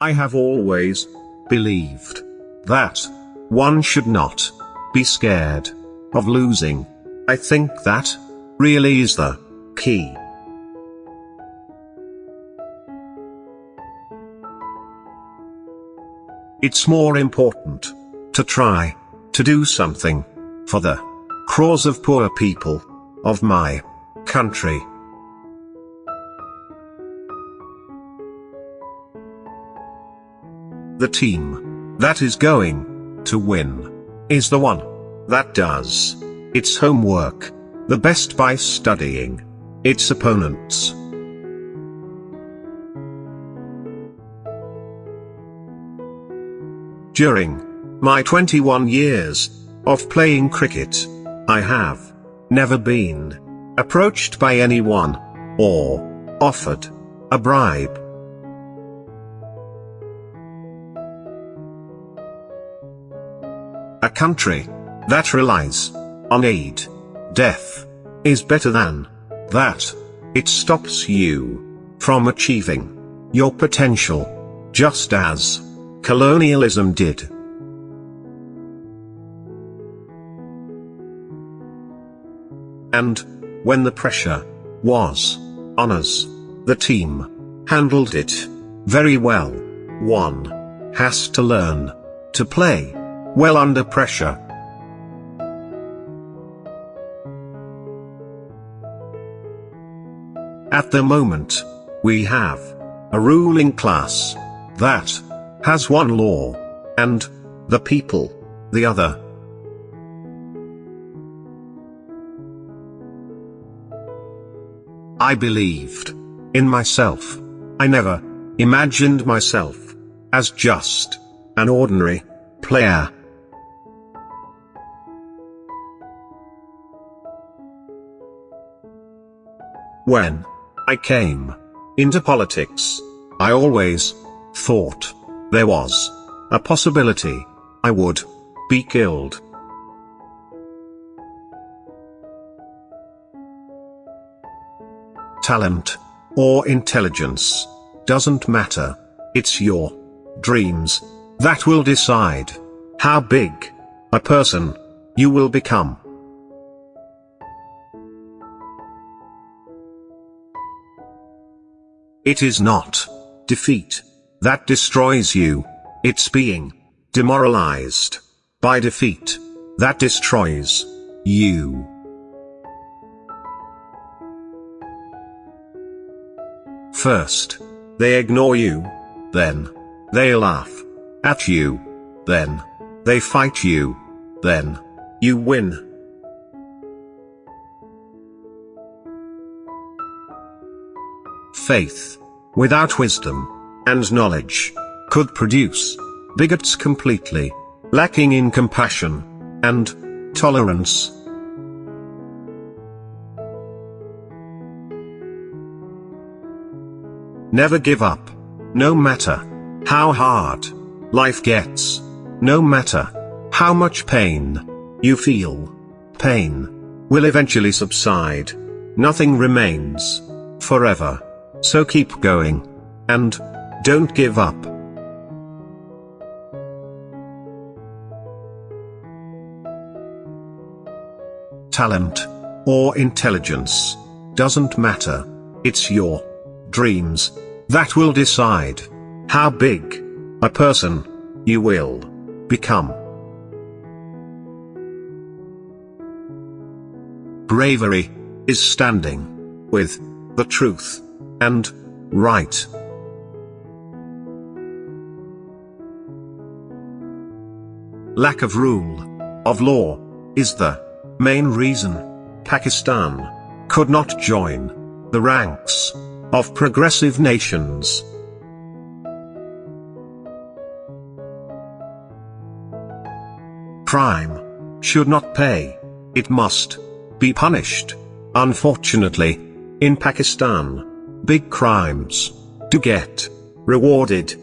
I have always believed that one should not be scared of losing. I think that really is the key. It's more important to try to do something for the cause of poor people of my country. The team that is going to win is the one that does its homework the best by studying its opponents. During my 21 years of playing cricket, I have never been approached by anyone or offered a bribe. A country that relies on aid, death, is better than that. It stops you from achieving your potential, just as colonialism did. And, when the pressure was on us, the team handled it very well. One has to learn to play well under pressure. At the moment, we have a ruling class that has one law, and the people the other. I believed in myself. I never imagined myself as just an ordinary player. When I came into politics, I always thought there was a possibility I would be killed. Talent or intelligence doesn't matter. It's your dreams that will decide how big a person you will become. It is not. Defeat. That destroys you, it's being. Demoralized. By defeat. That destroys you. First, they ignore you, then, they laugh at you, then, they fight you, then, you win. Faith, without wisdom, and knowledge, could produce bigots completely, lacking in compassion, and tolerance. Never give up. No matter how hard life gets. No matter how much pain you feel. Pain will eventually subside. Nothing remains forever. So keep going. And, don't give up. Talent, or intelligence, doesn't matter. It's your dreams that will decide how big a person you will become. Bravery is standing with the truth and right. Lack of rule of law is the main reason Pakistan could not join the ranks of progressive nations. Crime should not pay, it must be punished. Unfortunately, in Pakistan, big crimes, to get rewarded,